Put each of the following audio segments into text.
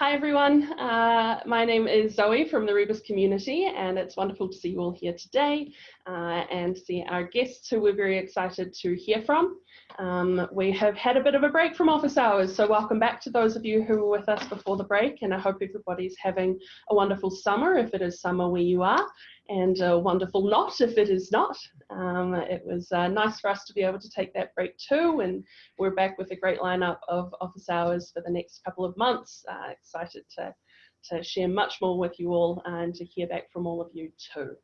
Hi everyone, uh, my name is Zoe from the Rebus community and it's wonderful to see you all here today uh, and see our guests who we're very excited to hear from. Um, we have had a bit of a break from office hours, so welcome back to those of you who were with us before the break and I hope everybody's having a wonderful summer if it is summer where you are and a wonderful not if it is not. Um, it was uh, nice for us to be able to take that break too, and we're back with a great lineup of office hours for the next couple of months. Uh, excited to, to share much more with you all and to hear back from all of you too.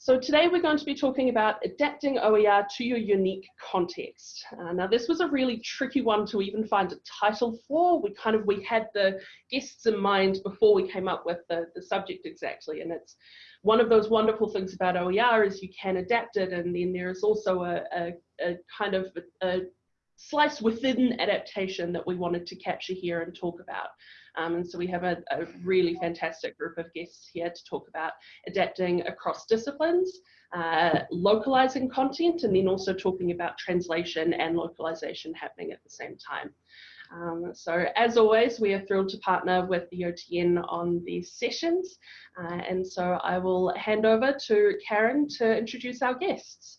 So today we're going to be talking about adapting OER to your unique context. Uh, now this was a really tricky one to even find a title for. We kind of, we had the guests in mind before we came up with the, the subject exactly and it's one of those wonderful things about OER is you can adapt it and then there is also a, a, a kind of a, a slice within adaptation that we wanted to capture here and talk about. Um, and so we have a, a, really fantastic group of guests here to talk about adapting across disciplines, uh, localizing content, and then also talking about translation and localization happening at the same time. Um, so as always, we are thrilled to partner with the OTN on these sessions. Uh, and so I will hand over to Karen to introduce our guests.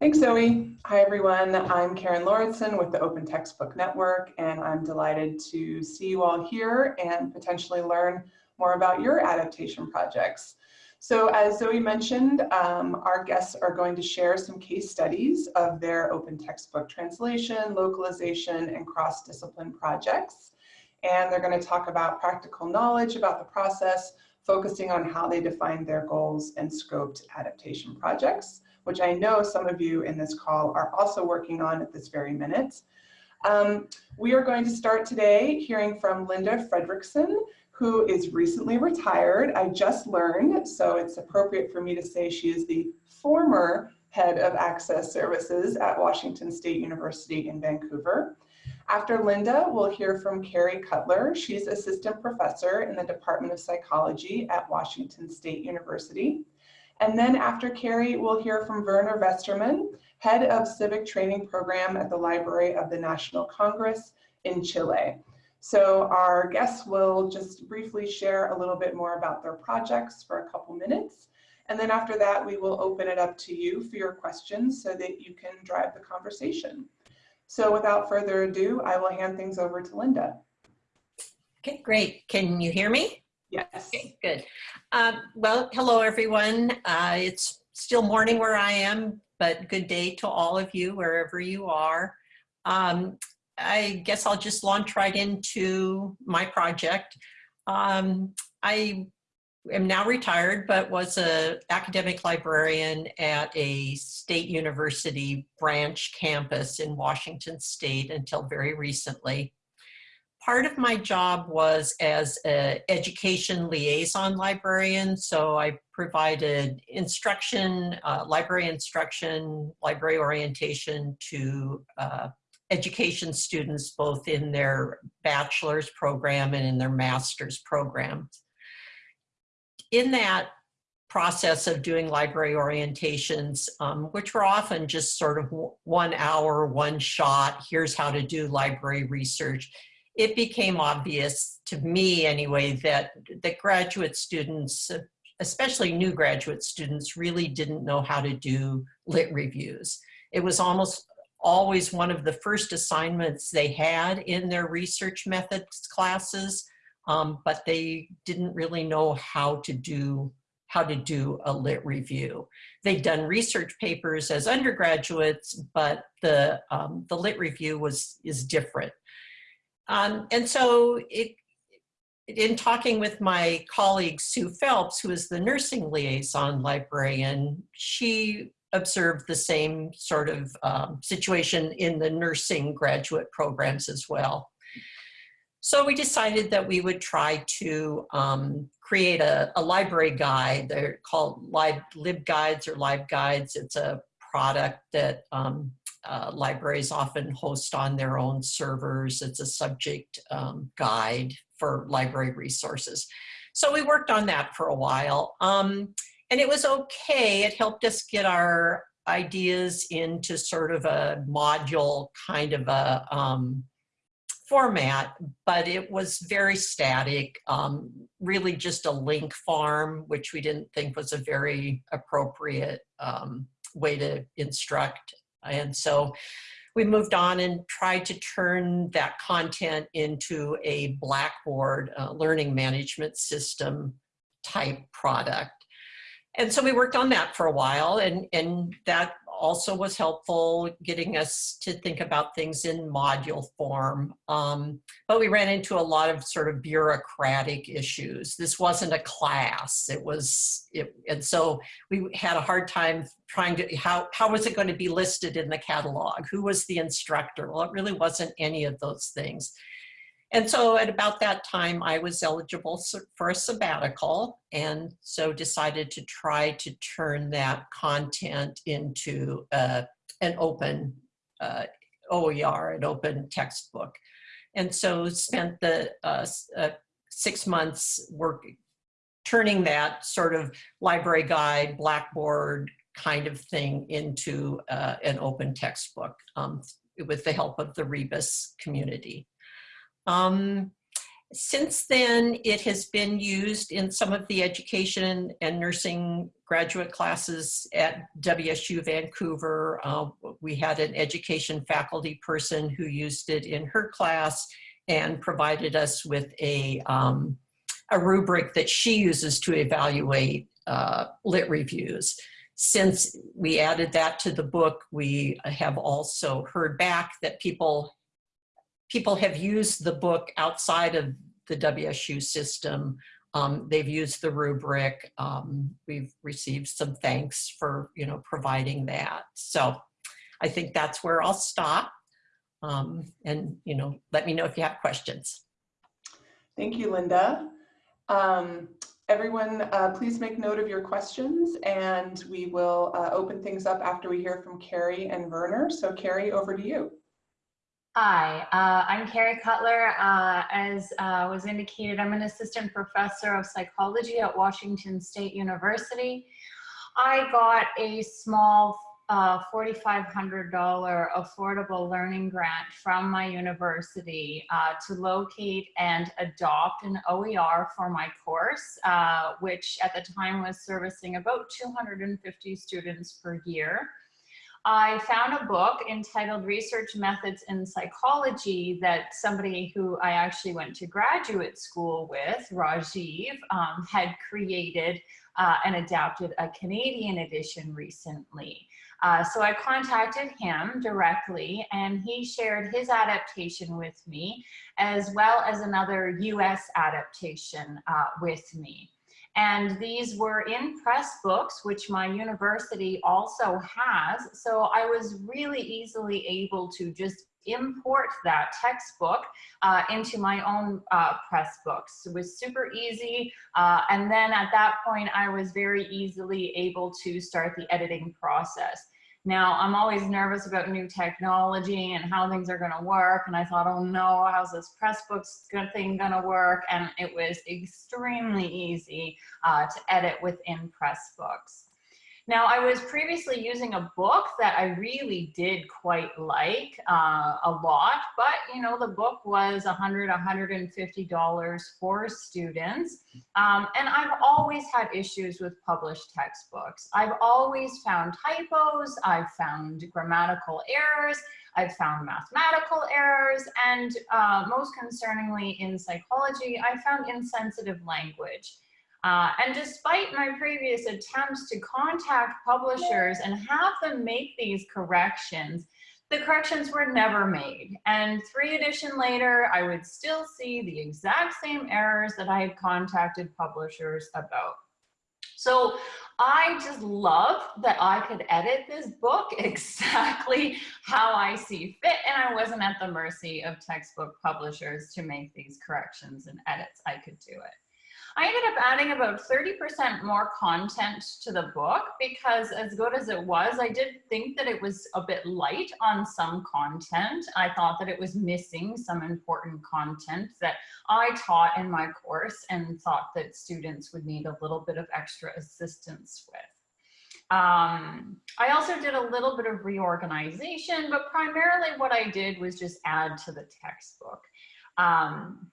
Thanks, Zoe. Hi, everyone. I'm Karen Lauritsen with the Open Textbook Network, and I'm delighted to see you all here and potentially learn more about your adaptation projects. So as Zoe mentioned, um, our guests are going to share some case studies of their open textbook translation, localization, and cross-discipline projects. And they're going to talk about practical knowledge about the process, focusing on how they defined their goals and scoped adaptation projects, which I know some of you in this call are also working on at this very minute. Um, we are going to start today hearing from Linda Frederiksen, who is recently retired. I just learned, so it's appropriate for me to say she is the former head of access services at Washington State University in Vancouver. After Linda, we'll hear from Carrie Cuttler. She's assistant professor in the Department of Psychology at Washington State University. And then after Carrie, we'll hear from Werner Westermann, head of civic training program at the Library of the National Congress in Chile. So our guests will just briefly share a little bit more about their projects for a couple minutes. And then after that, we will open it up to you for your questions so that you can drive the conversation. So without further ado, I will hand things over to Linda. Okay, great. Can you hear me? Yes. Okay, good. Um, well, hello, everyone. Uh, it's still morning where I am, but good day to all of you, wherever you are. Um, I guess I'll just launch right into my project. Um, I am now retired, but was an academic librarian at a state university branch campus in Washington state until very recently. Part of my job was as an education liaison librarian, so I provided instruction, uh, library instruction, library orientation to uh, education students both in their bachelor's program and in their master's program. In that process of doing library orientations, um, which were often just sort of one hour, one shot, here's how to do library research, it became obvious to me anyway that, that graduate students, especially new graduate students, really didn't know how to do lit reviews. It was almost always one of the first assignments they had in their research methods classes, um, but they didn't really know how to do how to do a lit review. They'd done research papers as undergraduates, but the, um, the lit review was is different. Um, and so it, in talking with my colleague Sue Phelps, who is the nursing liaison librarian, she observed the same sort of um, situation in the nursing graduate programs as well. So we decided that we would try to um, create a, a, library guide. They're called Lib, Guides or LibGuides. It's a product that um, uh, libraries often host on their own servers. It's a subject um, guide for library resources. So we worked on that for a while. Um, and it was okay. It helped us get our ideas into sort of a module kind of a um, format, but it was very static, um, really just a link farm, which we didn't think was a very appropriate um, way to instruct. And so we moved on and tried to turn that content into a Blackboard uh, learning management system type product. And so we worked on that for a while and, and that also was helpful getting us to think about things in module form. Um, but we ran into a lot of sort of bureaucratic issues. This wasn't a class. It was, it, and so we had a hard time trying to, how, how was it going to be listed in the catalog? Who was the instructor? Well, it really wasn't any of those things. And so at about that time, I was eligible for a sabbatical and so decided to try to turn that content into uh, an open uh, OER, an open textbook. And so spent the uh, uh, six months working, turning that sort of library guide, Blackboard kind of thing into uh, an open textbook um, with the help of the Rebus community. Um, since then, it has been used in some of the education and nursing graduate classes at WSU Vancouver. Uh, we had an education faculty person who used it in her class and provided us with a, um, a rubric that she uses to evaluate uh, lit reviews. Since we added that to the book, we have also heard back that people people have used the book outside of the WSU system. Um, they've used the rubric. Um, we've received some thanks for, you know, providing that. So I think that's where I'll stop. Um, and, you know, let me know if you have questions. Thank you, Linda. Um, everyone, uh, please make note of your questions and we will uh, open things up after we hear from Carrie and Werner. So Carrie, over to you. Hi, uh, I'm Carrie Cuttler. Uh, as uh, was indicated, I'm an assistant professor of psychology at Washington State University. I got a small uh, $4,500 affordable learning grant from my university uh, to locate and adopt an OER for my course, uh, which at the time was servicing about 250 students per year. I found a book entitled Research Methods in Psychology that somebody who I actually went to graduate school with, Rajiv, um, had created uh, and adapted a Canadian edition recently. Uh, so I contacted him directly and he shared his adaptation with me as well as another US adaptation uh, with me. And these were in Pressbooks, which my university also has. So I was really easily able to just import that textbook uh, into my own uh, Pressbooks. It was super easy. Uh, and then at that point, I was very easily able to start the editing process. Now, I'm always nervous about new technology and how things are going to work. And I thought, oh no, how's this Pressbooks thing going to work? And it was extremely easy uh, to edit within Pressbooks. Now, I was previously using a book that I really did quite like uh, a lot, but you know, the book was $100, $150 for students. Um, and I've always had issues with published textbooks. I've always found typos, I've found grammatical errors, I've found mathematical errors, and uh, most concerningly in psychology, I found insensitive language. Uh, and despite my previous attempts to contact publishers and have them make these corrections, the corrections were never made. And three edition later, I would still see the exact same errors that I had contacted publishers about. So I just love that I could edit this book exactly how I see fit and I wasn't at the mercy of textbook publishers to make these corrections and edits. I could do it. I ended up adding about 30% more content to the book because as good as it was, I did think that it was a bit light on some content. I thought that it was missing some important content that I taught in my course and thought that students would need a little bit of extra assistance with. Um, I also did a little bit of reorganization, but primarily what I did was just add to the textbook. Um,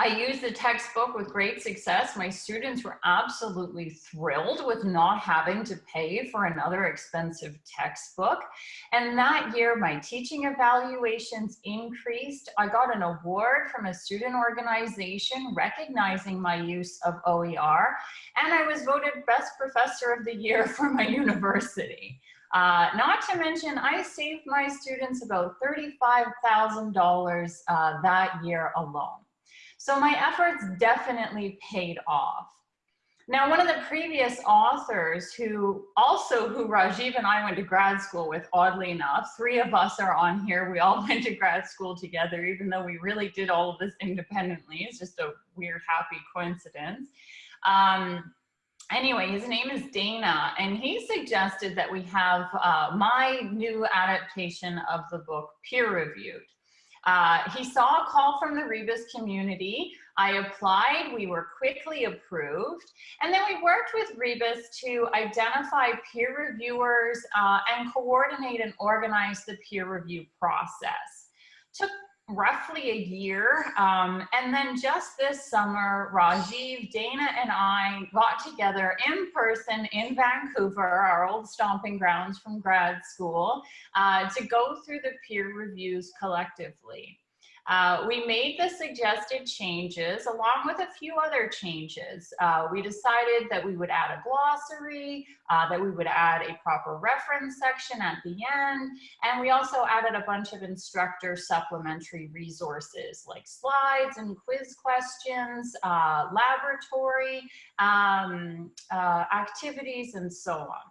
I used the textbook with great success. My students were absolutely thrilled with not having to pay for another expensive textbook. And that year, my teaching evaluations increased. I got an award from a student organization recognizing my use of OER, and I was voted best professor of the year for my university. Uh, not to mention, I saved my students about $35,000 uh, that year alone. So my efforts definitely paid off. Now, one of the previous authors who also who Rajiv and I went to grad school with, oddly enough, three of us are on here. We all went to grad school together, even though we really did all of this independently. It's just a weird, happy coincidence. Um, anyway, his name is Dana, and he suggested that we have uh, my new adaptation of the book peer reviewed. Uh, he saw a call from the Rebus community. I applied, we were quickly approved, and then we worked with Rebus to identify peer reviewers uh, and coordinate and organize the peer review process. Took roughly a year. Um, and then just this summer, Rajiv, Dana, and I got together in person in Vancouver, our old stomping grounds from grad school, uh, to go through the peer reviews collectively. Uh, we made the suggested changes along with a few other changes. Uh, we decided that we would add a glossary, uh, that we would add a proper reference section at the end, and we also added a bunch of instructor supplementary resources like slides and quiz questions, uh, laboratory um, uh, activities, and so on.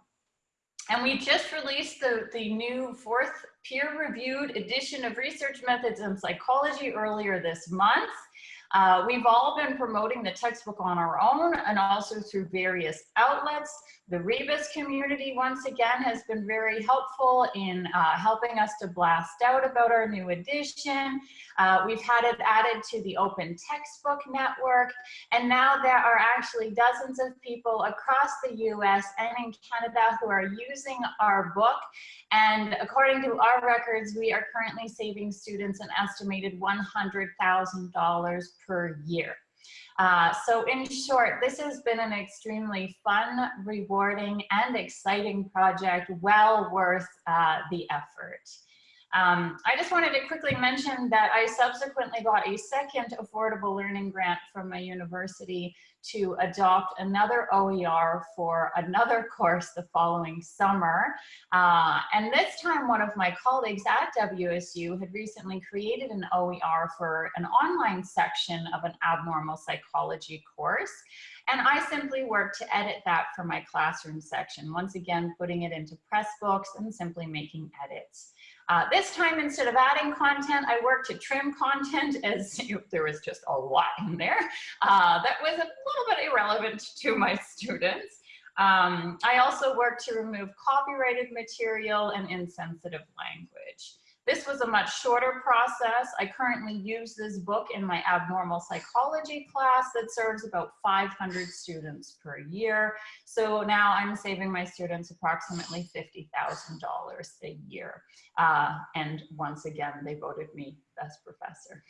And we just released the, the new fourth peer-reviewed edition of Research Methods in Psychology earlier this month. Uh, we've all been promoting the textbook on our own and also through various outlets. The Rebus community, once again, has been very helpful in uh, helping us to blast out about our new edition. Uh, we've had it added to the Open Textbook Network, and now there are actually dozens of people across the US and in Canada who are using our book. And according to our records, we are currently saving students an estimated $100,000 per year. Uh, so in short, this has been an extremely fun, rewarding, and exciting project, well worth uh, the effort. Um, I just wanted to quickly mention that I subsequently got a second affordable learning grant from my university to adopt another OER for another course the following summer. Uh, and this time one of my colleagues at WSU had recently created an OER for an online section of an abnormal psychology course. And I simply worked to edit that for my classroom section, once again, putting it into Pressbooks and simply making edits. Uh, this time, instead of adding content, I worked to trim content as there was just a lot in there uh, that was a little bit irrelevant to my students. Um, I also worked to remove copyrighted material and insensitive language. This was a much shorter process. I currently use this book in my abnormal psychology class that serves about 500 students per year. So now I'm saving my students approximately $50,000 a year. Uh, and once again, they voted me best professor.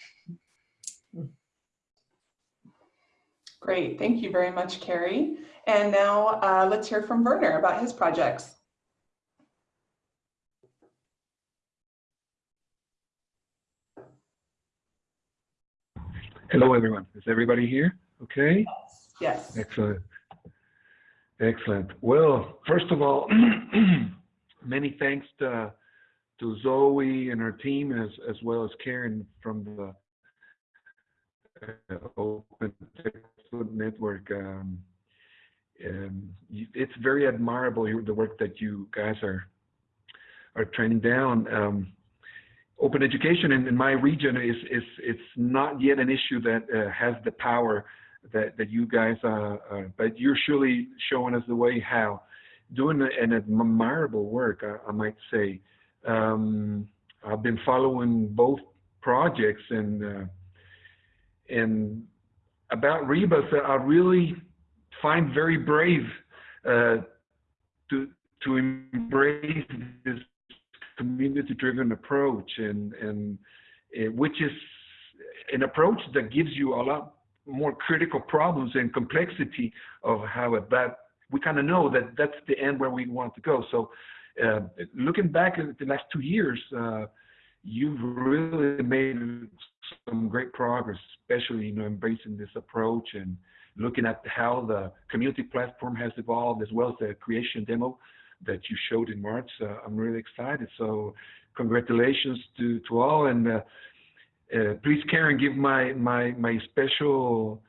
Great, thank you very much, Carrie. And now uh, let's hear from Werner about his projects. Hello, everyone. Is everybody here? Okay. Yes. Excellent. Excellent. Well, first of all, many thanks to, to Zoe and her team, as as well as Karen from the uh, Open Textbook Network. Um, and it's very admirable the work that you guys are are training down. Um, open education in, in my region is, is it's not yet an issue that uh, has the power that, that you guys are, uh, but you're surely showing us the way how. Doing an admirable work, I, I might say. Um, I've been following both projects and uh, and about Rebus, I really find very brave uh, to to embrace this community-driven approach, and and it, which is an approach that gives you a lot more critical problems and complexity of how it, that we kind of know that that's the end where we want to go. So uh, looking back at the last two years, uh, you've really made some great progress, especially you know embracing this approach and looking at how the community platform has evolved as well as the creation demo that you showed in March. Uh, I'm really excited. So congratulations to, to all. And uh, uh, please, Karen, give my, my, my special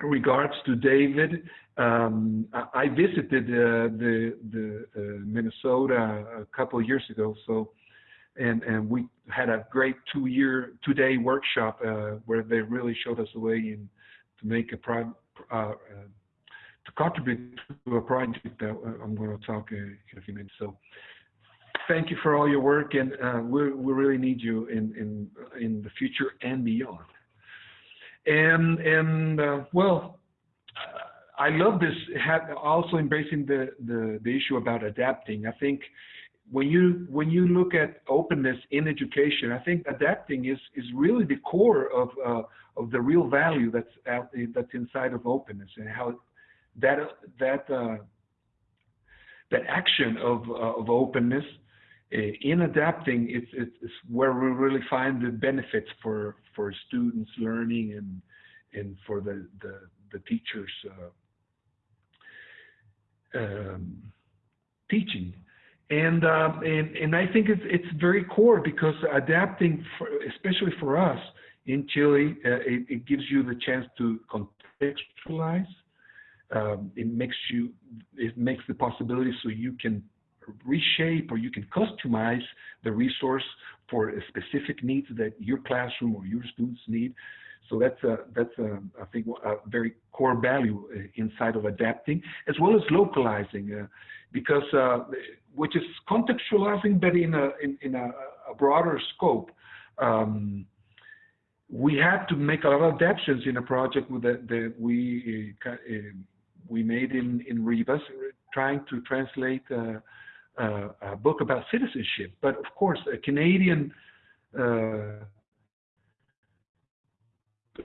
regards to David. Um, I, I, visited uh, the, the uh, Minnesota a couple of years ago. So, and, and we had a great two year, two day workshop uh, where they really showed us the way in, to make a pro, to contribute to a project that I'm going to talk in a few minutes. So thank you for all your work, and uh, we we really need you in in in the future and beyond. And and uh, well, I love this. Also embracing the, the the issue about adapting. I think when you when you look at openness in education, I think adapting is is really the core of uh, of the real value that's that's inside of openness and how that that uh, that action of uh, of openness uh, in adapting it's, it's where we really find the benefits for for students learning and and for the the, the teachers uh, um, teaching. And um, and and I think it's it's very core because adapting for, especially for us in Chile uh, it, it gives you the chance to contextualize um, it makes you it makes the possibility so you can reshape or you can customize the resource for specific needs that your classroom or your students need. So that's a, that's a, I think a very core value uh, inside of adapting as well as localizing uh, because uh, which is contextualizing but in a in, in a, a broader scope. Um, we had to make a lot of adaptations in a project that, that we uh, we made in, in Rebus, trying to translate uh, uh, a book about citizenship. But of course, a Canadian uh,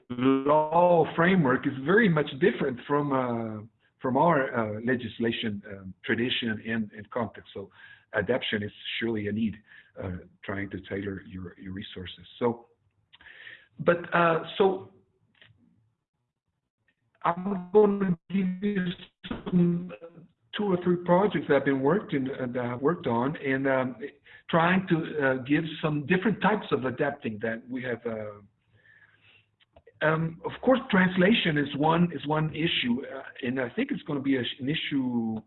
law framework is very much different from uh, from our uh, legislation um, tradition and, and, context. So adaptation is surely a need, uh, trying to tailor your, your resources. So, but so I'm going to give you some, two or three projects that I've been worked in, uh, that I've worked on, and um, trying to uh, give some different types of adapting that we have. Uh, um, of course, translation is one is one issue, uh, and I think it's going to be a, an issue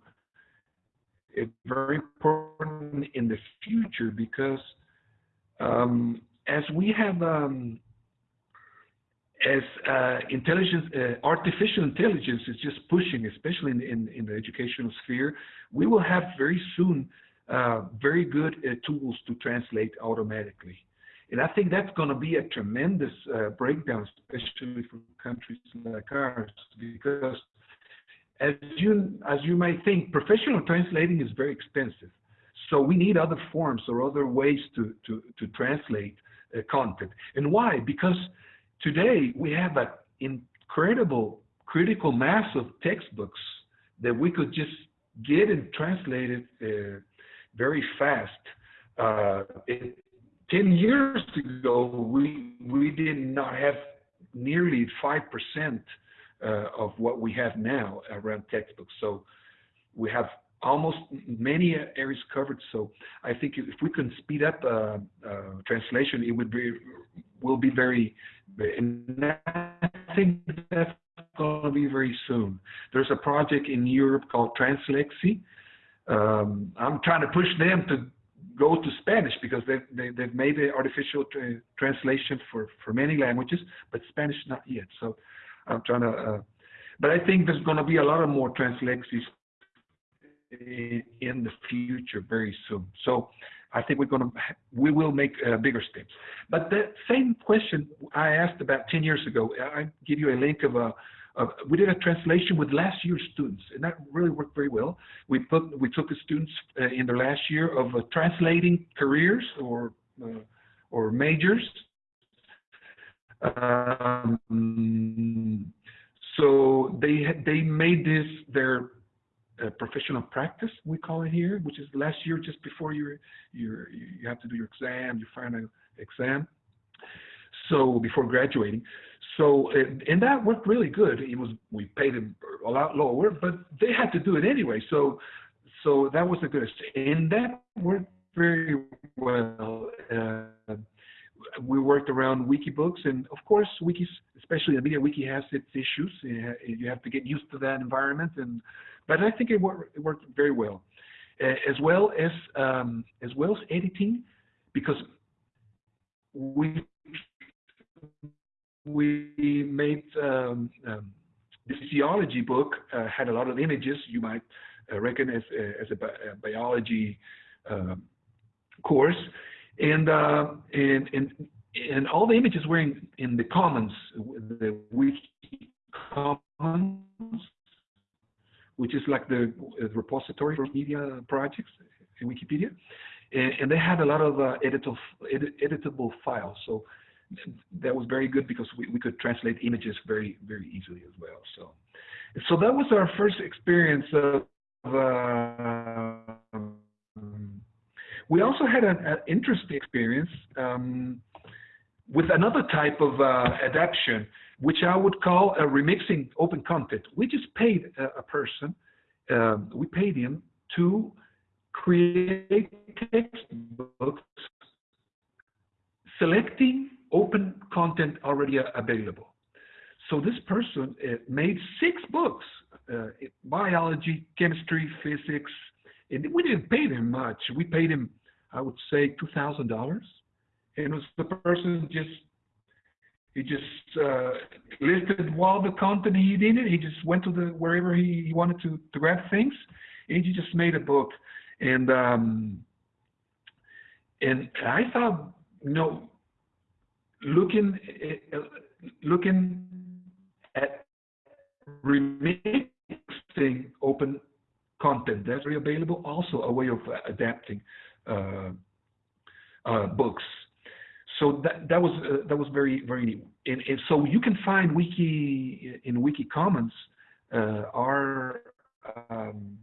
uh, very important in the future because um, as we have um, as uh, intelligence, uh, artificial intelligence is just pushing, especially in, in, in, the educational sphere, we will have very soon uh, very good uh, tools to translate automatically. And I think that's going to be a tremendous uh, breakdown, especially for countries like ours, because as you, as you might think, professional translating is very expensive. So we need other forms or other ways to, to, to translate uh, content. And why? Because Today, we have an incredible critical mass of textbooks that we could just get and translate it uh, very fast. Uh, it, 10 years ago, we, we did not have nearly 5% uh, of what we have now around textbooks. So we have almost many areas covered. So I think if we can speed up uh, uh, translation, it would be will be very I think that's going to be very soon. There's a project in Europe called Translexy. Um, I'm trying to push them to go to Spanish because they, they, they've made the artificial tra translation for, for many languages, but Spanish not yet. So I'm trying to, uh, but I think there's going to be a lot of more Translexys in the future very soon. So I think we're going to, we will make uh, bigger steps. But the same question I asked about 10 years ago, I give you a link of a, of, we did a translation with last year's students, and that really worked very well. We put, we took the students uh, in their last year of uh, translating careers or, uh, or majors Um, so they they made this their uh, professional practice we call it here, which is last year just before your your you have to do your exam, your final exam. So before graduating, so and, and that worked really good. It was we paid them a lot lower, but they had to do it anyway. So so that was a good and that worked very well. Uh, we worked around Wikibooks, and of course, wikis, especially the media wiki, has its issues. You have to get used to that environment, and but I think it, worked, it worked very well, uh, as well as um, as well as editing, because we we made um, um, this geology book uh, had a lot of images. You might uh, reckon as as a, bi a biology um, course, and uh, and and and all the images were in, in the commons, the wiki commons, which is like the, the repository for media projects in Wikipedia, and, and they had a lot of uh, editable edit, editable files. So that was very good because we, we could translate images very very easily as well. So so that was our first experience of. Uh, we also had an, an interesting experience um, with another type of uh, adaptation, which I would call a remixing open content. We just paid a, a person, um, we paid him to create textbooks selecting open content already available. So this person uh, made six books, uh, biology, chemistry, physics, and we didn't pay him much. We paid him, I would say, two thousand dollars, and it was the person just he just uh, listed all the content he needed. He just went to the wherever he, he wanted to to grab things, and he just made a book. And um, and I thought, you know, looking uh, looking at remixing open content that's available, also a way of adapting uh, uh, books. So that that was uh, that was very very neat. And, and, so you can find wiki in Wiki Commons uh, our um,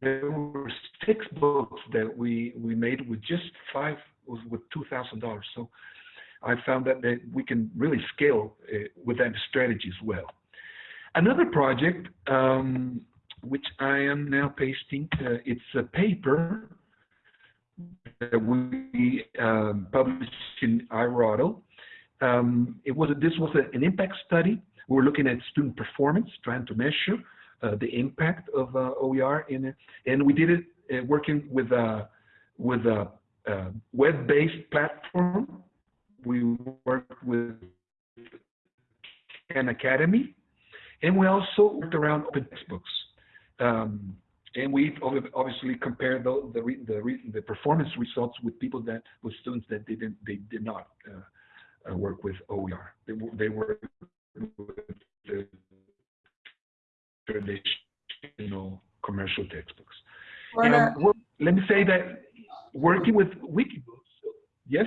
there were six books that we we made with just five with two thousand dollars. So I found that, that we can really scale uh, with that strategy as well. Another project um, which I am now pasting. Uh, it's a paper that we um, published in IRRODL. Um, it was a, this was a, an impact study. We were looking at student performance, trying to measure uh, the impact of uh, OER in it, and we did it uh, working with a with a, a web-based platform. We worked with Khan Academy, and we also worked around open textbooks. Um, and we obviously compare the the, the the performance results with people that with students that didn't they did not uh, uh, work with OER. They they were with the traditional commercial textbooks. And, let me say that working with Wikibooks, yes.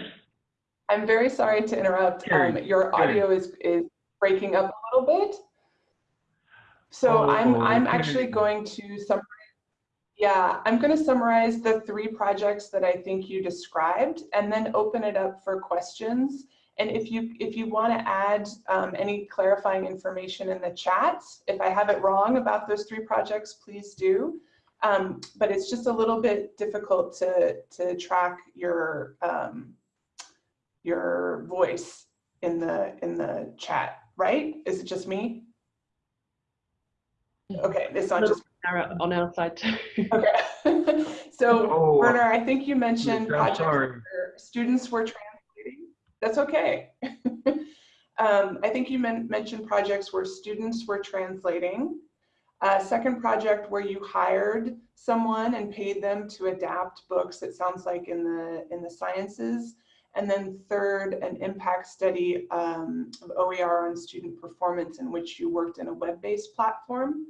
I'm very sorry to interrupt. Um, your audio is is breaking up a little bit. So oh, I'm I'm okay. actually going to summarize. Yeah, I'm going to summarize the three projects that I think you described, and then open it up for questions. And if you if you want to add um, any clarifying information in the chat, if I have it wrong about those three projects, please do. Um, but it's just a little bit difficult to to track your um, your voice in the in the chat, right? Is it just me? Okay, it's not just on our side too. okay. so Oh, Werner, I think you mentioned projects where students were translating. That's okay. um, I think you men mentioned projects where students were translating. Uh, second project where you hired someone and paid them to adapt books. It sounds like in the in the sciences. And then third, an impact study um, of OER on student performance in which you worked in a web-based platform.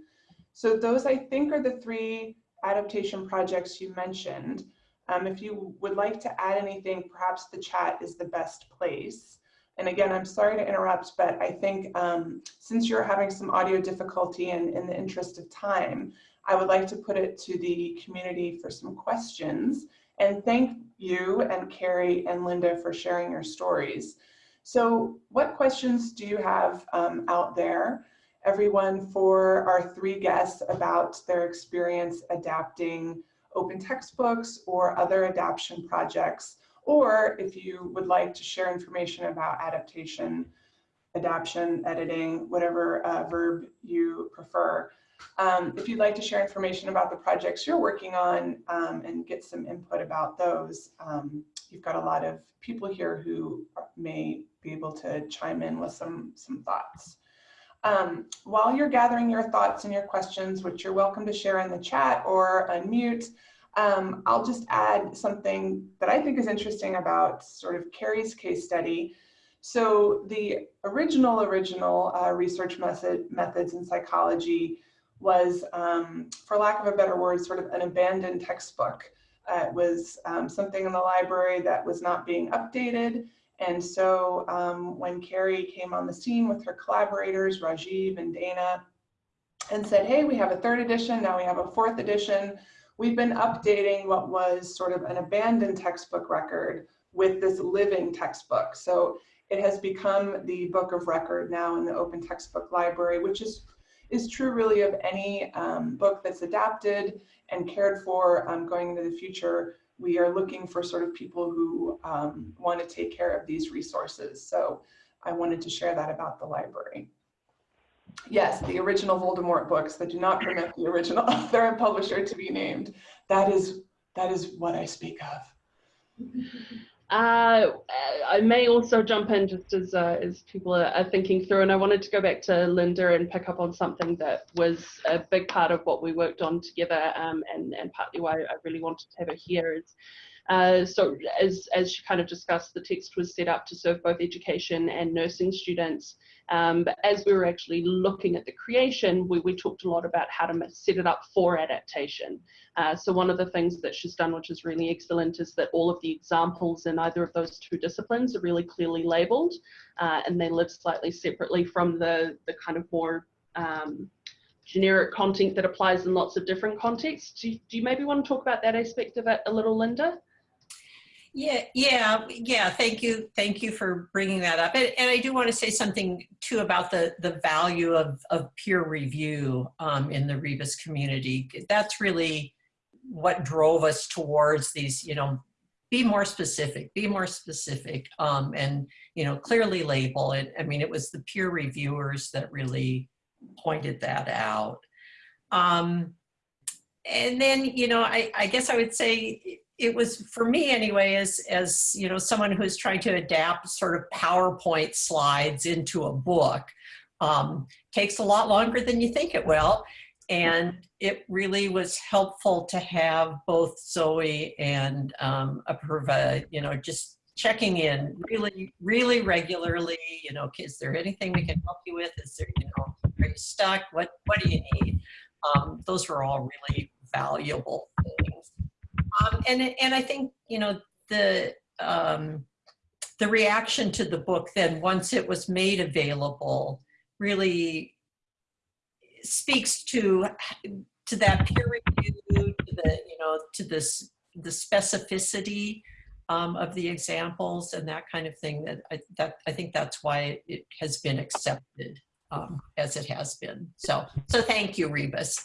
So those I think are the three adaptation projects you mentioned. Um, if you would like to add anything, perhaps the chat is the best place. And again, I'm sorry to interrupt, but I think um, since you're having some audio difficulty and in the interest of time, I would like to put it to the community for some questions and thank you and Carrie and Linda for sharing your stories. So what questions do you have um, out there? Everyone for our three guests about their experience adapting open textbooks or other adaptation projects, or if you would like to share information about adaptation, adaption, editing, whatever uh, verb you prefer. Um, if you'd like to share information about the projects you're working on um, and get some input about those, um, you've got a lot of people here who may be able to chime in with some, some thoughts. Um, while you're gathering your thoughts and your questions, which you're welcome to share in the chat or unmute, um, I'll just add something that I think is interesting about sort of Carrie's case study. So the original, original uh, research method, methods in psychology was, um, for lack of a better word, sort of an abandoned textbook. Uh, it was um, something in the library that was not being updated. And so um, when Carrie came on the scene with her collaborators, Rajiv and Dana, and said, hey, we have a third edition, now we have a fourth edition, we've been updating what was sort of an abandoned textbook record with this living textbook. So it has become the book of record now in the Open Textbook Library, which is is true really of any um, book that's adapted and cared for um, going into the future. We are looking for sort of people who um, want to take care of these resources. So I wanted to share that about the library. Yes, the original Voldemort books that do not permit the original author and publisher to be named. That is, that is what I speak of. Uh, I may also jump in just as uh, as people are, are, thinking through, and I wanted to go back to Linda and pick up on something that was a big part of what we worked on together, um, and and partly why I really wanted to have her here is uh, so as, as she kind of discussed, the text was set up to serve both education and nursing students. Um, but as we were actually looking at the creation, we, we talked a lot about how to set it up for adaptation. Uh, so one of the things that she's done, which is really excellent, is that all of the examples in either of those two disciplines are really clearly labeled uh, and they live slightly separately from the, the kind of more um, generic content that applies in lots of different contexts. Do you, do you maybe want to talk about that aspect of it a little, Linda? Yeah, yeah, yeah. Thank you, thank you for bringing that up. And, and I do want to say something too about the the value of of peer review um, in the Rebus community. That's really what drove us towards these. You know, be more specific, be more specific, um, and you know, clearly label it. I mean, it was the peer reviewers that really pointed that out. Um, and then, you know, I, I guess I would say it was for me anyway as as you know someone who's trying to adapt sort of powerpoint slides into a book um, takes a lot longer than you think it will. And it really was helpful to have both zoe and um, apurva you know just checking in really really regularly you know is there anything we can help you with? Is there you know are you stuck? What what do you need? Um, those were all really valuable things um, and, and I think, you know, the, um, the reaction to the book then once it was made available really speaks to to that peer review to the you know to this the specificity um, of the examples and that kind of thing that I, that I think that's why it has been accepted um, as it has been. So so thank you Rebus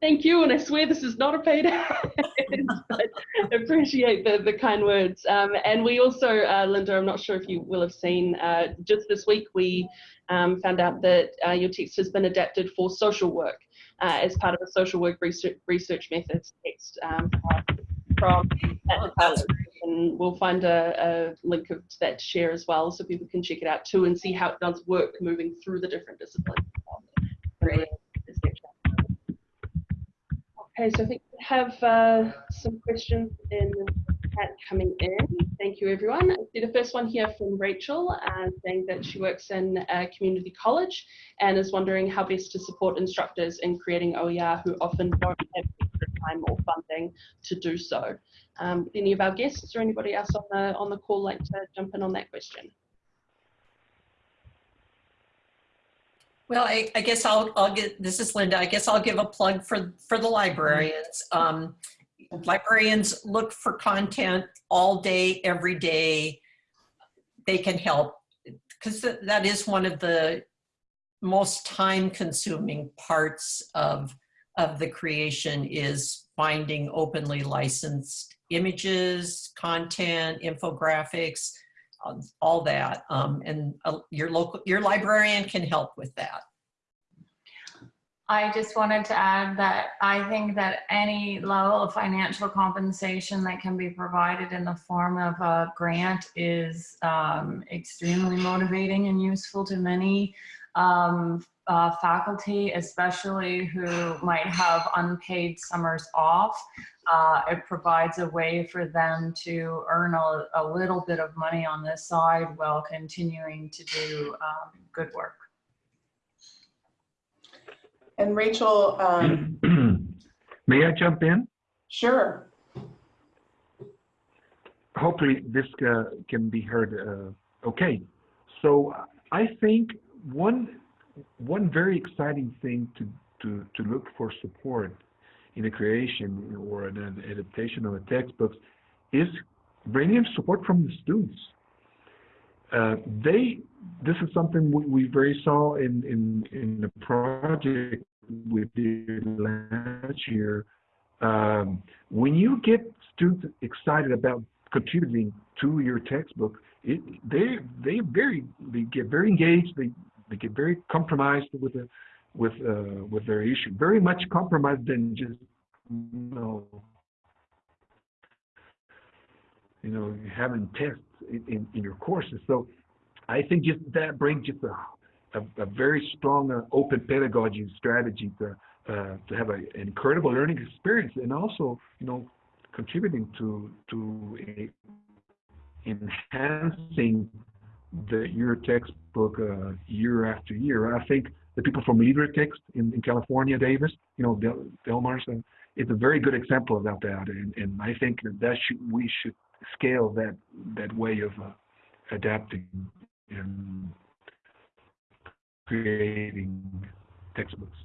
Thank you, and I swear this is not a paid ad. appreciate the, the kind words. Um, and we also, uh, Linda, I'm not sure if you will have seen, uh, just this week we um, found out that uh, your text has been adapted for social work uh, as part of a social work research, research methods text um, from and we'll find a, a link of, to that to share as well so people can check it out too and see how it does work moving through the different disciplines. Great. Okay, so I think we have uh, some questions in the chat coming in. Thank you, everyone. I see the first one here from Rachel, uh, saying that she works in a community college and is wondering how best to support instructors in creating OER who often don't have extra time or funding to do so. Um, any of our guests or anybody else on the on the call like to jump in on that question? Well, I, I guess I'll, I'll get, this is Linda, I guess I'll give a plug for, for the librarians. Um, librarians look for content all day, every day. They can help because that is one of the most time consuming parts of, of the creation is finding openly licensed images, content, infographics, all that. Um, and uh, your local, your librarian can help with that. I just wanted to add that I think that any level of financial compensation that can be provided in the form of a grant is um, extremely motivating and useful to many um, uh, faculty, especially who might have unpaid summers off. Uh, it provides a way for them to earn a, a, little bit of money on this side while continuing to do um, good work. And Rachel, um, may I jump in? Sure. Hopefully this uh, can be heard uh, okay. So I think one one very exciting thing to, to, to look for support in a creation or an adaptation of a textbook is bringing support from the students. Uh, they, this is something we, we very saw in, in, in the project we did last year. Um, when you get students excited about contributing to your textbook, it, they they very they get very engaged. They they get very compromised with the with uh, with their issue. Very much compromised than just you know you know having tests in, in, in your courses. So I think just that brings just a, a, a very strong uh, open pedagogy strategy to uh, to have a, an incredible learning experience and also you know contributing to to a, enhancing the your textbook uh, year after year. I think the people from LibreText in, in California, Davis, you know, Del, Delmar's, uh, is a very good example about that. And, and I think that, that should, we should scale that that way of uh, adapting and creating textbooks.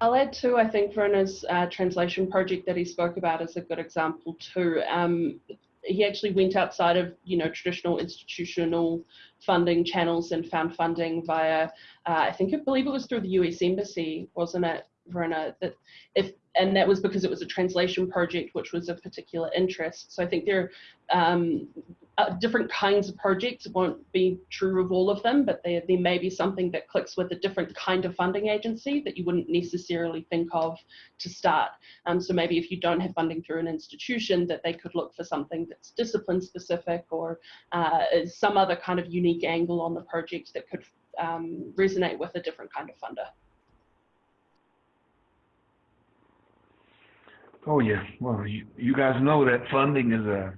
I'll add too, I think Werner's uh, translation project that he spoke about is a good example too. Um, he actually went outside of you know traditional institutional funding channels and found funding via uh, I think I believe it was through the U.S. Embassy, wasn't it, Verona? That if and that was because it was a translation project which was of particular interest. So I think there are um, uh, different kinds of projects. It won't be true of all of them, but there, there may be something that clicks with a different kind of funding agency that you wouldn't necessarily think of to start. Um, so maybe if you don't have funding through an institution, that they could look for something that's discipline specific or uh, some other kind of unique angle on the project that could um, resonate with a different kind of funder. Oh yeah, well you, you guys know that funding is a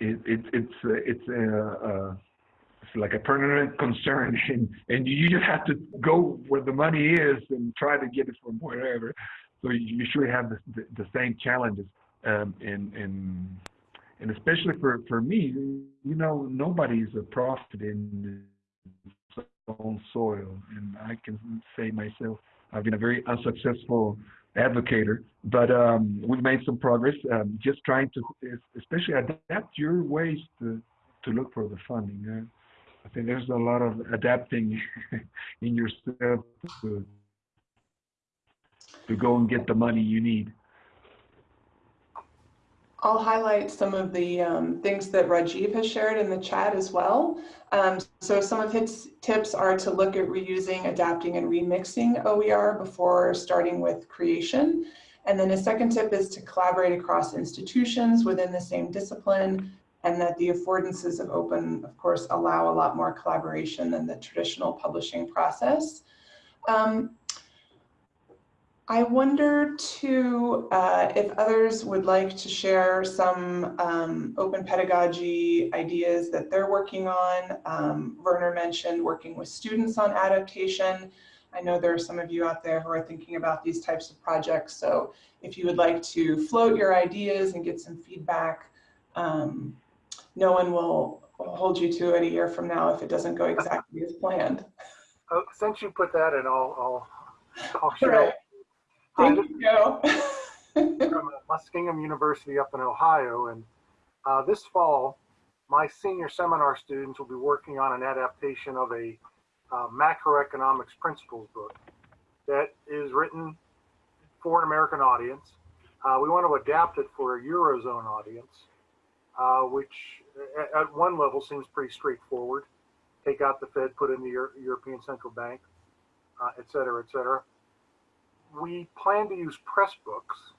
it, it it's uh, it's a, it's like a permanent concern, and and you just have to go where the money is and try to get it from wherever. So you, you should have the, the, the same challenges, um, and and and especially for for me, you know, nobody's a prophet in his own soil, and I can say myself, I've been a very unsuccessful advocator, but um, we've made some progress. Um, just trying to, especially adapt your ways to to look for the funding. Uh, I think there's a lot of adapting in yourself to to go and get the money you need. I'll highlight some of the um, things that Rajiv has shared in the chat as well. Um, so some of his tips are to look at reusing, adapting, and remixing OER before starting with creation. And then a second tip is to collaborate across institutions within the same discipline and that the affordances of open, of course, allow a lot more collaboration than the traditional publishing process. Um, I wonder too uh, if others would like to share some um, open pedagogy ideas that they're working on. Um, Werner mentioned working with students on adaptation. I know there are some of you out there who are thinking about these types of projects. So if you would like to float your ideas and get some feedback, um, no one will hold you to it a year from now if it doesn't go exactly as planned. Uh, since you put that in, I'll, I'll, I'll share. right. This you, from Muskingum University up in Ohio, and uh, this fall, my senior seminar students will be working on an adaptation of a uh, macroeconomics principles book that is written for an American audience. Uh, we want to adapt it for a Eurozone audience, uh, which at, at one level seems pretty straightforward. Take out the Fed, put in the Euro- European Central Bank, uh, et cetera, et cetera. We plan to use Pressbooks.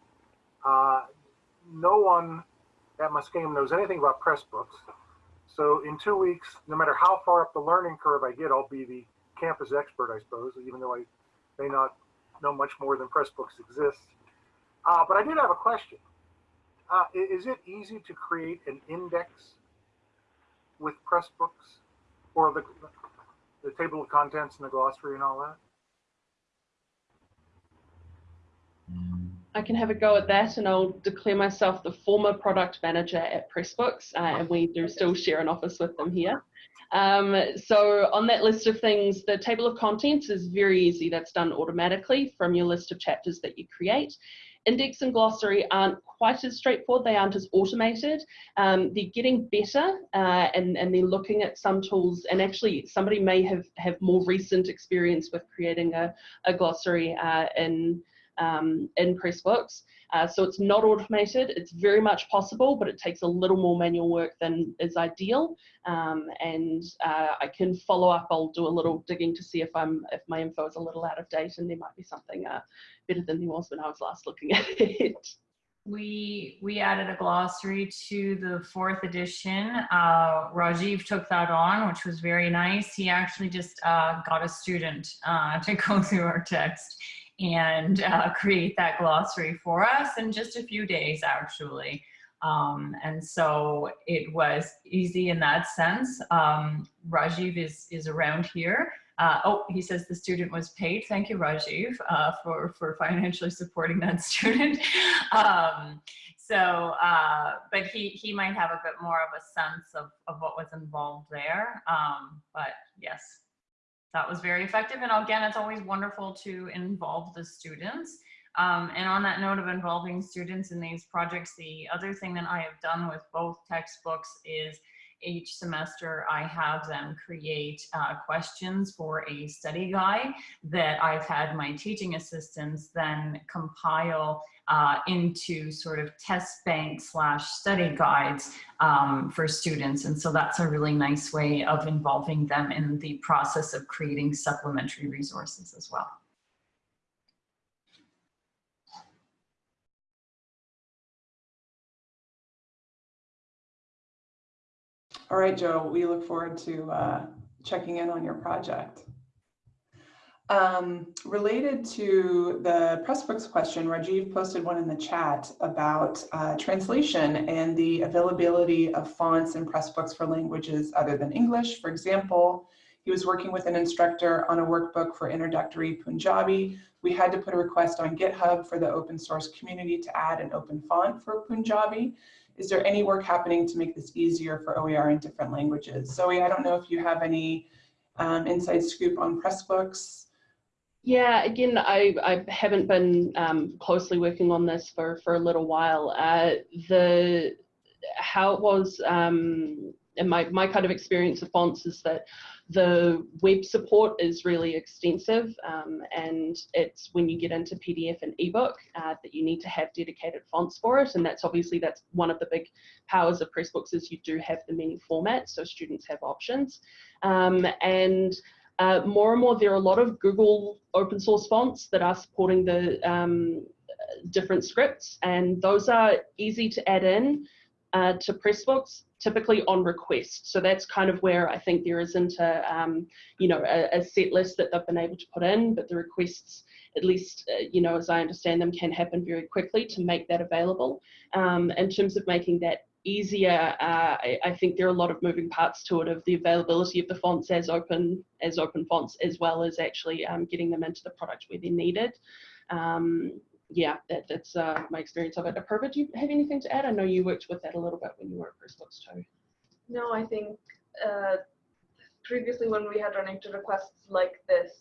Uh, no one at Muskingum knows anything about Pressbooks. So in two weeks, no matter how far up the learning curve I get, I'll be the campus expert, I suppose, even though I may not know much more than Pressbooks exists. Uh, but I did have a question. Uh, is it easy to create an index with Pressbooks or the, the table of contents and the glossary and all that? I can have a go at that and I'll declare myself the former product manager at Pressbooks uh, and we do still share an office with them here. Um, so on that list of things, the table of contents is very easy. That's done automatically from your list of chapters that you create. Index and glossary aren't quite as straightforward. They aren't as automated. Um, they're getting better uh, and, and they're looking at some tools and actually somebody may have, have more recent experience with creating a, a glossary uh, in um, in Pressbooks. Uh, so it's not automated. It's very much possible, but it takes a little more manual work than is ideal. Um, and uh, I can follow up. I'll do a little digging to see if I'm if my info is a little out of date, and there might be something uh, better than there was when I was last looking at it. We we added a glossary to the fourth edition. Uh, Rajiv took that on, which was very nice. He actually just uh, got a student uh, to go through our text and uh, create that glossary for us in just a few days, actually. Um, and so it was easy in that sense. Um, Rajiv is is around here. Uh, oh, he says the student was paid. Thank you, Rajiv, uh, for, for financially supporting that student. um, so, uh, but he, he might have a bit more of a sense of, of what was involved there. Um, but yes, that was very effective. And again, it's always wonderful to involve the students. Um, and on that note of involving students in these projects, the other thing that I have done with both textbooks is each semester I have them create uh, questions for a study guide that I've had my teaching assistants then compile uh, into sort of test bank slash study guides um, for students. And so that's a really nice way of involving them in the process of creating supplementary resources as well. All right, Joe, we look forward to uh, checking in on your project. Um, related to the Pressbooks question, Rajiv posted one in the chat about uh, translation and the availability of fonts in Pressbooks for languages other than English. For example, he was working with an instructor on a workbook for introductory Punjabi. We had to put a request on GitHub for the open source community to add an open font for Punjabi. Is there any work happening to make this easier for OER in different languages? Zoe, I don't know if you have any um, inside scoop on Pressbooks. Yeah, again, I, I haven't been um, closely working on this for, for a little while. Uh, the how it was um, and my, my kind of experience of fonts is that the web support is really extensive um, and it's when you get into PDF and ebook uh, that you need to have dedicated fonts for it and that's obviously that's one of the big powers of Pressbooks is you do have the many formats so students have options. Um, and uh, more and more there are a lot of Google open source fonts that are supporting the um, different scripts and those are easy to add in uh, to Pressbooks typically on request. So that's kind of where I think there isn't a, um, you know, a, a, set list that they've been able to put in, but the requests, at least, uh, you know, as I understand them, can happen very quickly to make that available. Um, in terms of making that easier, uh, I, I, think there are a lot of moving parts to it of the availability of the fonts as open as open fonts, as well as actually um, getting them into the product where they're needed. Um, yeah, that, that's uh, my experience of it. Apurva, do you have anything to add? I know you worked with that a little bit when you were at Pressbooks too. No, I think uh, previously when we had run into requests like this,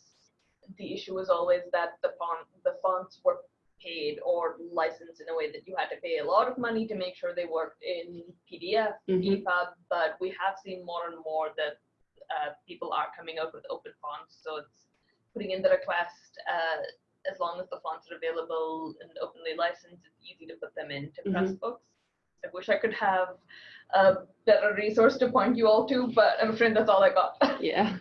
the issue was always that the font the fonts were paid or licensed in a way that you had to pay a lot of money to make sure they worked in PDF, Mhm. EPUB, but we have seen more and more that uh, people are coming out with open fonts. So it's putting in the request, uh, as long as the fonts are available and openly licensed, it's easy to put them into mm-hmm. Pressbooks. I wish I could have a better resource to point you all to, but I'm afraid that's all I got. Yeah.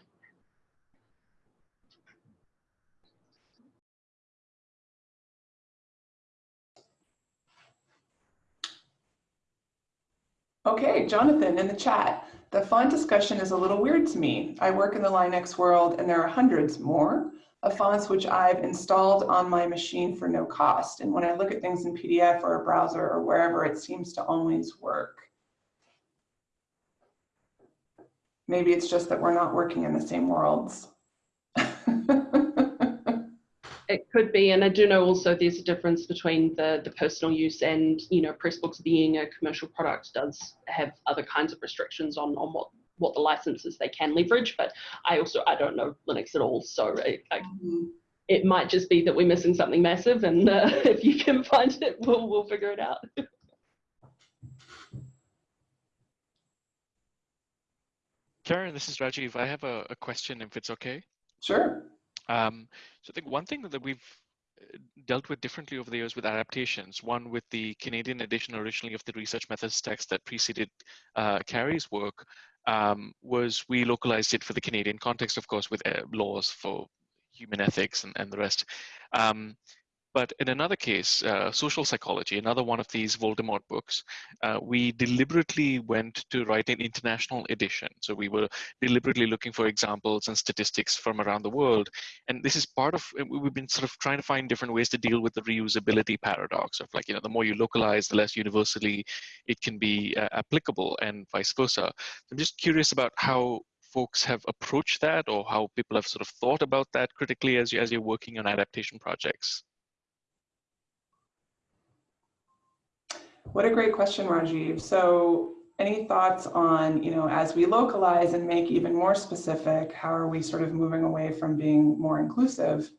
Okay, Jonathan in the chat. The font discussion is a little weird to me. I work in the Linux world and there are hundreds more of fonts which I've installed on my machine for no cost. And when I look at things in PDF or a browser or wherever, it seems to always work. Maybe it's just that we're not working in the same worlds. It could be, and I do know also there's a difference between the, the personal use and, you know, Pressbooks being a commercial product does have other kinds of restrictions on, on what, what the licenses they can leverage, but I also, I don't know Linux at all, so it, I, it might just be that we're missing something massive, and uh, if you can find it, we'll, we'll figure it out. Karen, this is Rajiv. I have a, a question, if it's okay. Sure. Um, so I think one thing that we've uh, dealt with differently over the years with adaptations, one with the Canadian edition originally of the research methods text that preceded uh, Carrie's work, um, was we localized it for the Canadian context, of course, with uh, laws for human ethics and, and the rest. Um, but in another case, uh, social psychology, another one of these Voldemort books, uh, we deliberately went to write an international edition. So we were deliberately looking for examples and statistics from around the world. And this is part of, uh, we've been sort of trying to find different ways to deal with the reusability paradox of like, you know, the more you localize, the less universally it can be uh, applicable and vice versa. I'm just curious about how folks have approached that or how people have sort of thought about that critically as, you, as you're working on adaptation projects. What a great question, Rajiv. So any thoughts on, you know, as we localize and make even more specific, how are we sort of moving away from being more inclusive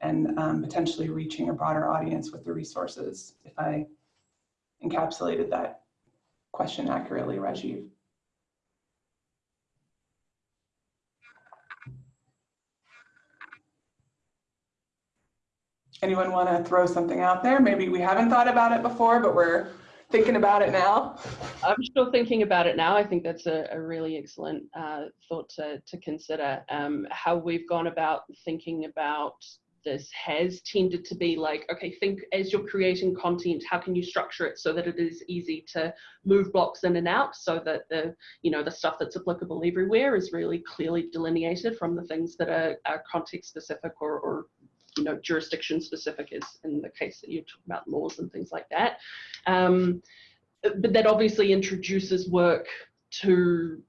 and um, potentially reaching a broader audience with the resources? If I encapsulated that question accurately, Rajiv. Anyone want to throw something out there? Maybe we haven't thought about it before, but we're thinking about it now. I'm still thinking about it now. I think that's a, a really excellent uh, thought to, to consider. Um, how we've gone about thinking about this has tended to be like, okay, think as you're creating content, how can you structure it so that it is easy to move blocks in and out so that the, you know, the stuff that's applicable everywhere is really clearly delineated from the things that are, are context specific or, or you know, jurisdiction specific is in the case that you talk about laws and things like that. Um, but that obviously introduces work to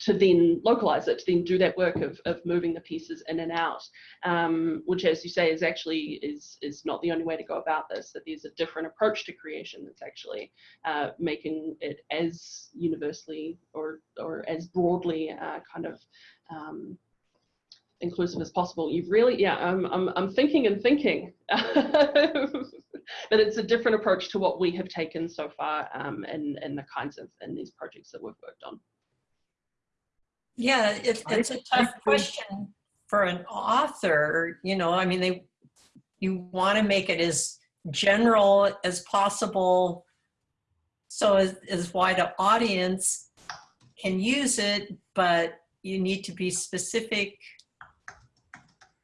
to then localize it, to then do that work of, of moving the pieces in and out, um, which as you say is actually is, is not the only way to go about this, that there's a different approach to creation that's actually uh, making it as universally or, or as broadly uh, kind of um, inclusive as possible. You've really, yeah, I'm, I'm, I'm thinking and thinking, but it's a different approach to what we have taken so far um, and, and the kinds of, in these projects that we've worked on. Yeah, it's, it's a tough question for an author, you know, I mean, they, you want to make it as general as possible so as, as wide an audience can use it, but you need to be specific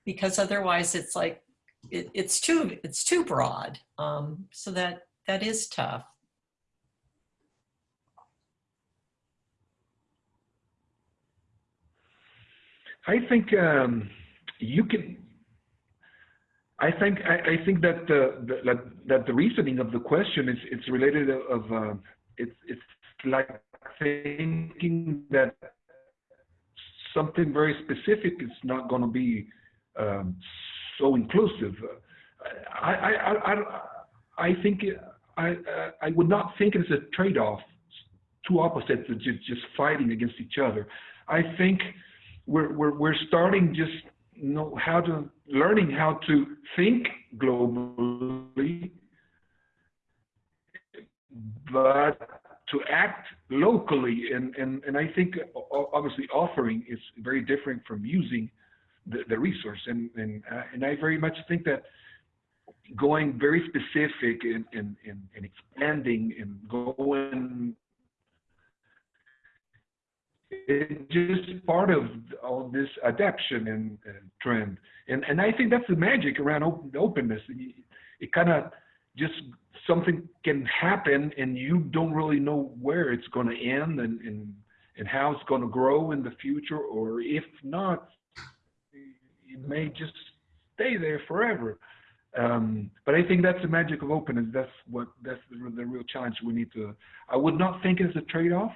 because otherwise it's like, it, it's too, it's too broad. Um, so that, that is tough. I think um, you can. I think I, I think that the, the that, the reasoning of the question is it's related of uh, it's it's like thinking that something very specific is not going to be um, so inclusive. I I I I, think I I would not think it's a trade-off two opposites just, fighting against each other. I think we're, we're, we're starting just know how to learning how to think globally, but to act locally. And, and, and I think obviously offering is very different from using the, the resource. And, and, uh, and I very much think that going very specific and, and, and, and expanding and going it's just part of all this adaptation and, and, trend. And and I think that's the magic around open, openness. It, it kind of just something can happen and you don't really know where it's going to end and, and and how it's going to grow in the future or if not it may just stay there forever um, but I think that's the magic of openness. That's what that's the, the real challenge we need to. I would not think it's a trade-off,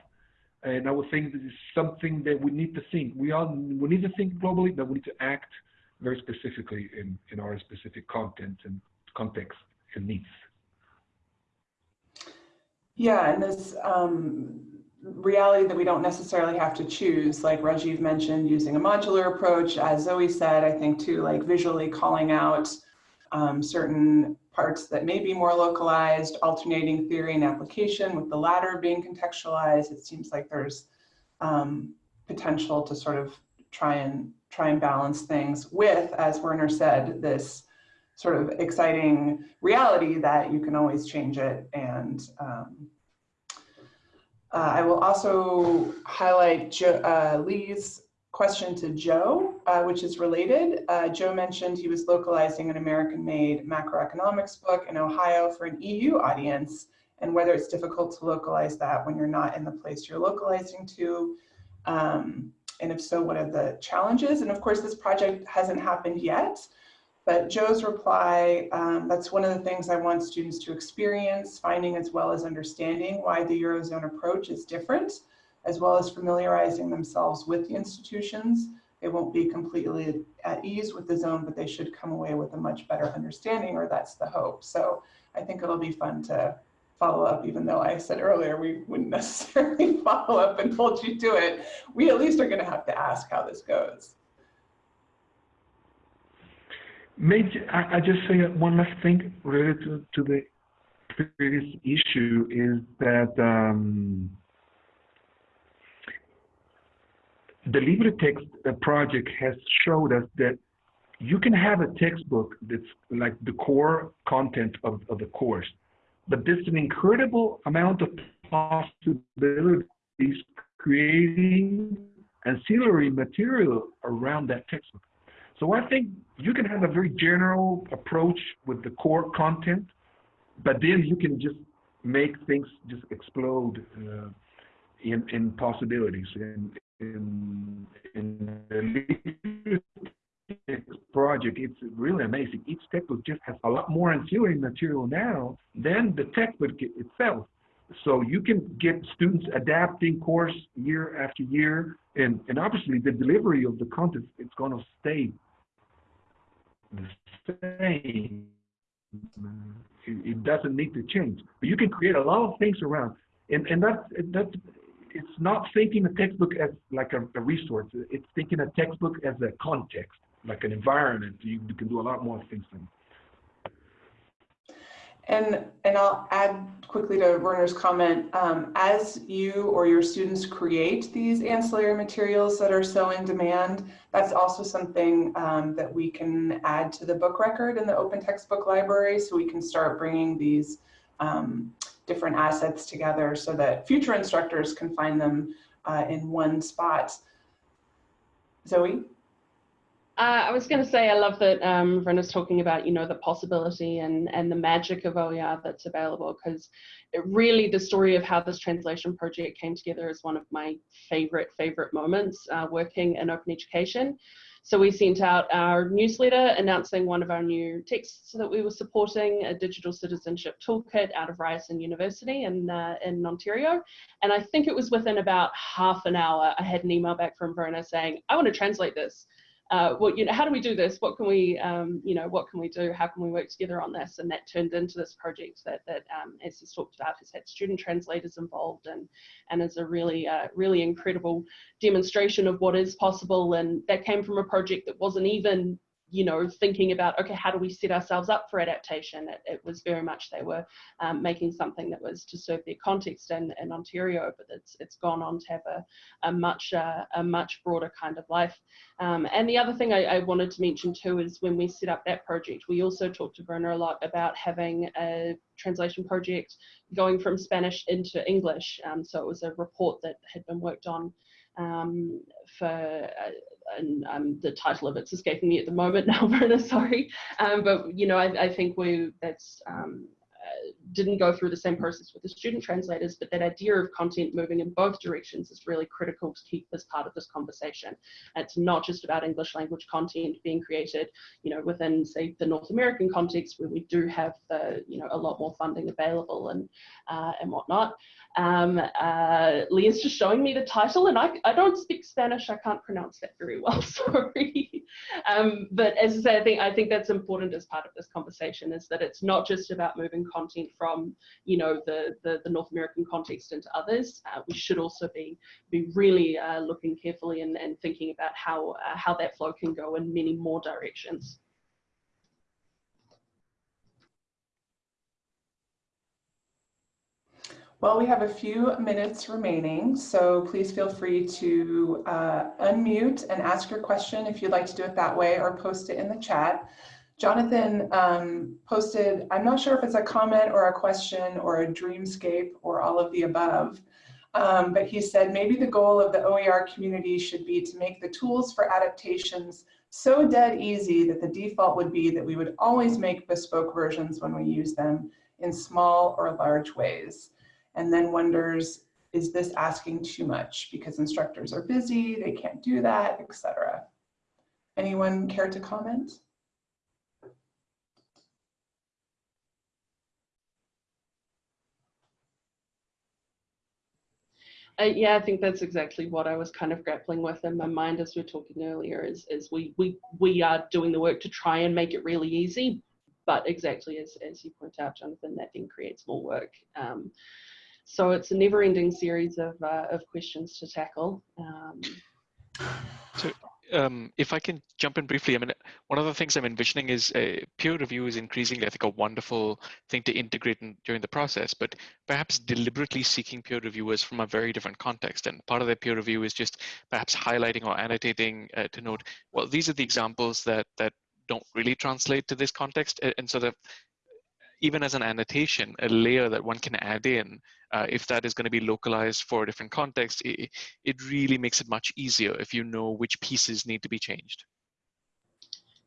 and I would think this is something that we need to think. We all we need to think globally, but we need to act very specifically in in our specific content and context and needs. Yeah, and this um, reality that we don't necessarily have to choose, like Rajiv mentioned, using a modular approach, as Zoe said, I think too, like visually calling out um, certain parts that may be more localized, alternating theory and application with the latter being contextualized. It seems like there's um, potential to sort of try and try and balance things with, as Werner said, this sort of exciting reality that you can always change it. And um, uh, I will also highlight jo uh, Lee's question to Joe, uh, which is related. Uh, Joe mentioned he was localizing an American-made macroeconomics book in Ohio for an EU audience, and whether it's difficult to localize that when you're not in the place you're localizing to. Um, and if so, what are the challenges? And of course, this project hasn't happened yet, but Joe's reply, um, that's one of the things I want students to experience, finding as well as understanding why the Eurozone approach is different as well as familiarizing themselves with the institutions. They won't be completely at ease with the zone, but they should come away with a much better understanding, or that's the hope. So I think it'll be fun to follow up, even though I said earlier we wouldn't necessarily follow up and hold you to it. We at least are going to have to ask how this goes. I, I just say one last thing related to, to the previous issue is that um, the LibreText project has showed us that you can have a textbook that's like the core content of, of the course, but there's an incredible amount of possibilities creating ancillary material around that textbook. So I think you can have a very general approach with the core content, but then you can just make things just explode uh, in, in possibilities. And in, in the project, it's really amazing. Each textbook just has a lot more ancillary material now than the textbook itself. So you can get students adapting course year after year, and, and obviously the delivery of the content it's going to stay the same. It, doesn't need to change, but you can create a lot of things around, and and that's that's it's not thinking a textbook as like a, a, resource. It's thinking a textbook as a context, like an environment. You, you can do a lot more things than. And, and I'll add quickly to Werner's comment, um, as you or your students create these ancillary materials that are so in demand, that's also something um, that we can add to the book record in the open textbook library. So we can start bringing these um, different assets together so that future instructors can find them uh, in one spot. Zoe? Uh, I was going to say, I love that um, Brenna's talking about, you know, the possibility and, and the magic of OER that's available because it really, the story of how this translation project came together is one of my favorite, favorite moments uh, working in open education. So we sent out our newsletter announcing one of our new texts that we were supporting, a digital citizenship toolkit out of Ryerson University in, uh, in Ontario. And I think it was within about half an hour, I had an email back from Werner saying, I want to translate this. Uh, well, you know, how do we do this? What can we, um, you know, what can we do? How can we work together on this? And that turned into this project that, that um, as he's talked about, has had student translators involved and, and is a really, uh, really incredible demonstration of what is possible. And that came from a project that wasn't even you know, thinking about, okay, how do we set ourselves up for adaptation? It, it was very much they were um, making something that was to serve their context in, in Ontario, but it's, it's gone on to have a, a, much, uh, a much broader kind of life. Um, and the other thing I, I, wanted to mention too is when we set up that project, we also talked to Werner a lot about having a translation project going from Spanish into English. Um, so it was a report that had been worked on um, for uh, and um, the title of it's escaping me at the moment now, Werner, sorry. Um, but, you know, I, I think we, that's, um, uh, didn't go through the same process with the student translators, but that idea of content moving in both directions is really critical to keep as part of this conversation. It's not just about English language content being created, you know, within say the North American context where we do have the, you know, a lot more funding available and uh, and whatnot. Um, uh, Leah's just showing me the title, and I, I don't speak Spanish. I can't pronounce that very well. Sorry. um, but as I say, I think I think that's important as part of this conversation is that it's not just about moving content from you know the the, the North American context into others. Uh, we should also be be really uh, looking carefully and, and thinking about how uh, how that flow can go in many more directions. Well, we have a few minutes remaining, so please feel free to uh, unmute and ask your question if you'd like to do it that way or post it in the chat. Jonathan um, posted, I'm not sure if it's a comment or a question or a dreamscape or all of the above, um, but he said maybe the goal of the OER community should be to make the tools for adaptations so dead easy that the default would be that we would always make bespoke versions when we use them in small or large ways and then wonders, is this asking too much because instructors are busy, they can't do that, etc. Anyone care to comment? Uh, yeah, I think that's exactly what I was kind of grappling with in my mind as we were talking earlier. Is is we we we are doing the work to try and make it really easy, but exactly as as you point out, Jonathan, that then creates more work. Um, so it's a never-ending series of, uh, of questions to tackle. Um, so um, if I can jump in briefly, I mean, one of the things I'm envisioning is uh, peer review is increasingly, I think, a wonderful thing to integrate in, during the process, but perhaps deliberately seeking peer reviewers from a very different context. And part of their peer review is just perhaps highlighting or annotating uh, to note, well, these are the examples that that don't really translate to this context. And so that even as an annotation, a layer that one can add in, uh, if that is going to be localized for a different context, it, it really makes it much easier if you know which pieces need to be changed.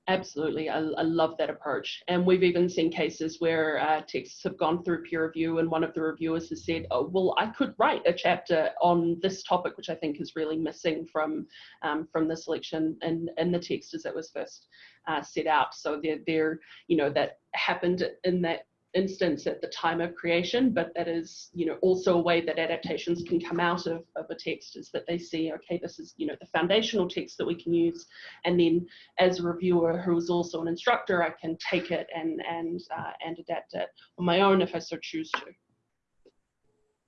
Absolutely, I, I, love that approach. And we've even seen cases where uh, texts have gone through peer review, and one of the reviewers has said, "Oh, well, I could write a chapter on this topic, which I think is really missing from um, from the selection and and the text as it was first uh, set out." So they're, they're, you know, that happened in that instance at the time of creation, but that is, you know, also a way that adaptations can come out of, of a text is that they see, okay, this is, you know, the foundational text that we can use. And then as a reviewer who is also an instructor, I can take it and, and, uh, and adapt it on my own if I so choose to,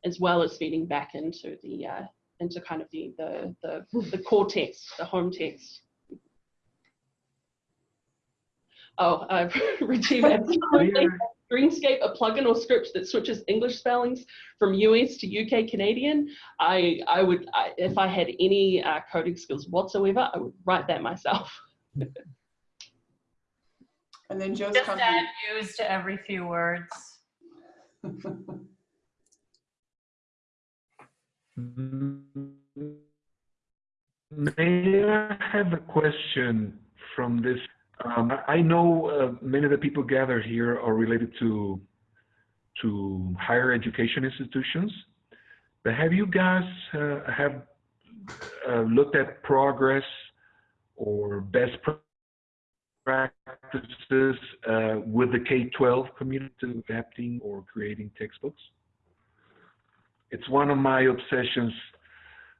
as well as feeding back into the, uh, into kind of the, the, the, the core text, the home text. Oh, uh, Rajiv, absolutely. Dreamscape a plugin or script that switches English spellings from US to UK Canadian, I, I would, I, if I had any uh, coding skills whatsoever, I would write that myself. and then Joe's Just add use to every few words. May I have a question from this um, I know uh, many of the people gathered here are related to to higher education institutions, but have you guys uh, have uh, looked at progress or best practices uh, with the K-12 community adapting or creating textbooks? It's one of my obsessions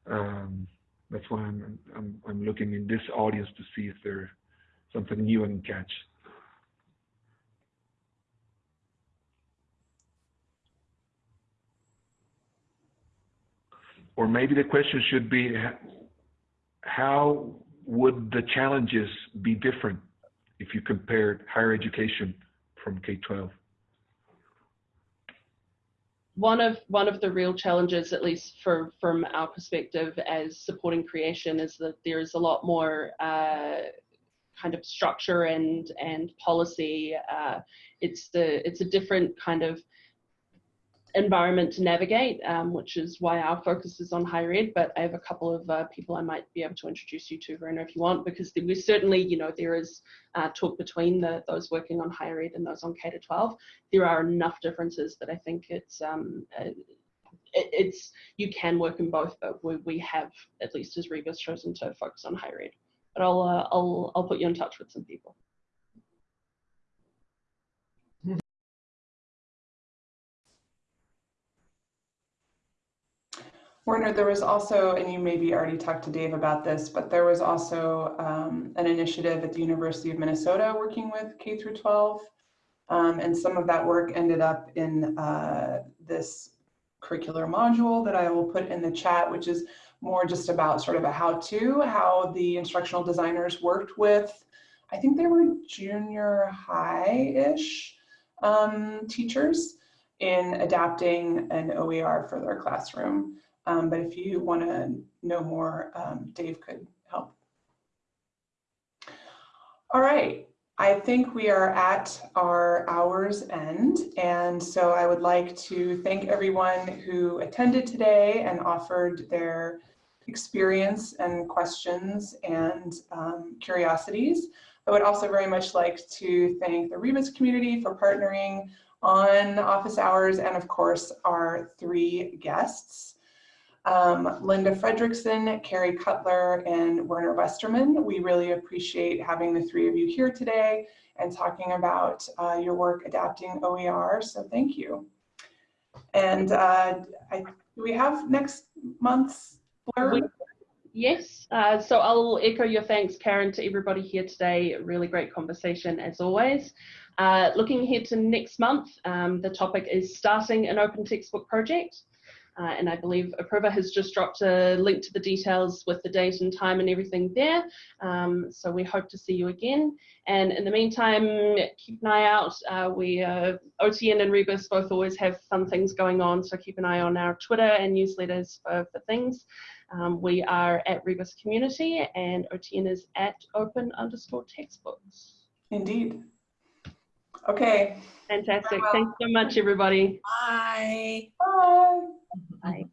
um, That's why I'm, I'm, I'm looking in this audience to see if there's something new and catch. Or maybe the question should be, how would the challenges be different if you compared higher education from K-12? one of one of the real challenges, at least for, from our perspective as supporting creation, is that there is a lot more uh, kind of structure and and policy. Uh, it's the it's a different kind of environment to navigate, um, which is why our focus is on higher ed. But I have a couple of uh, people I might be able to introduce you to, Werner, if you want, because we certainly, you know, there is uh, talk between the, those working on higher ed and those on K to 12. There are enough differences that I think it's um, uh, it, it's you can work in both, but we, we have at least as Rebus chosen to focus on higher ed. But I'll uh, I'll I'll put you in touch with some people. Werner, there was also, and you maybe already talked to Dave about this, but there was also um, an initiative at the University of Minnesota working with K through 12. Um, and some of that work ended up in uh, this curricular module that I will put in the chat, which is more just about sort of a how-to, how the instructional designers worked with, I think they were junior high-ish um, teachers in adapting an OER for their classroom. Um, but if you want to know more, um, Dave could help. All right, I think we are at our hour's end. And so I would like to thank everyone who attended today and offered their experience and questions and um, curiosities. I would also very much like to thank the Rebus community for partnering on office hours and of course our three guests um, Linda Frederiksen, Carrie Cuttler, and Werner Westermann. We really appreciate having the three of you here today and talking about uh, your work adapting OER, so thank you. And uh, I, we have next month's Yes, uh, so I'll echo your thanks, Karen, to everybody here today. Really great conversation as always. Uh, looking ahead to next month, um, the topic is starting an open textbook project. Uh, and I believe Apurva has just dropped a link to the details with the date and time and everything there. Um, so we hope to see you again. And in the meantime, keep an eye out. Uh, we, uh, OTN and Rebus both always have fun things going on. So keep an eye on our Twitter and newsletters for, for things. Um, we are at Rebus Community and OTN is at open underscore textbooks. Indeed. Okay. Fantastic. Well. Thanks so much, everybody. Bye. Bye. Bye.